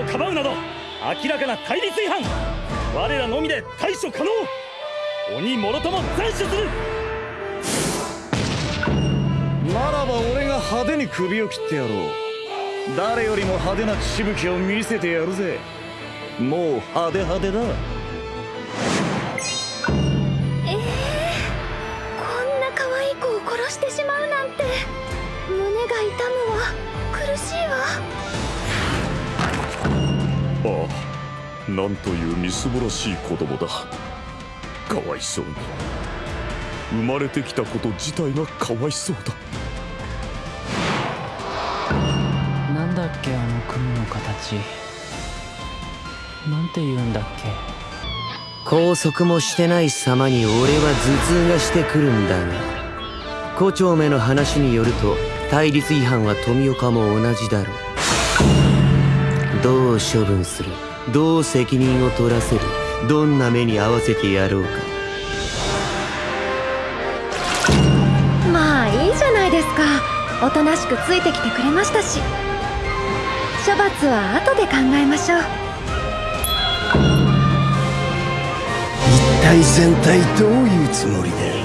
かばうなど明らかな対立違反。我らのみで対処可能。鬼もろとも斬首する。ならば俺が派手に首を切ってやろう。誰よりも派手な血しぶきを見せてやるぜ。もう派手派手だ。ええー、こんな可愛い子を殺してしまうなんてなんというみすぼらしい子供だ。かわいそうに。生まれてきたこと自体がかわいそうだ。なんだっけあの雲の形。なんて言うんだっけ。拘束もしてない様に俺は頭痛がしてくるんだが。胡蝶目の話によると対立違反は富岡も同じだろう。どう処分する？どう責任を取らせるどんな目に合わせてやろうか。まあいいじゃないですか。おとなしくついてきてくれましたし。処罰は後で考えましょう。一体全体どういうつもりだ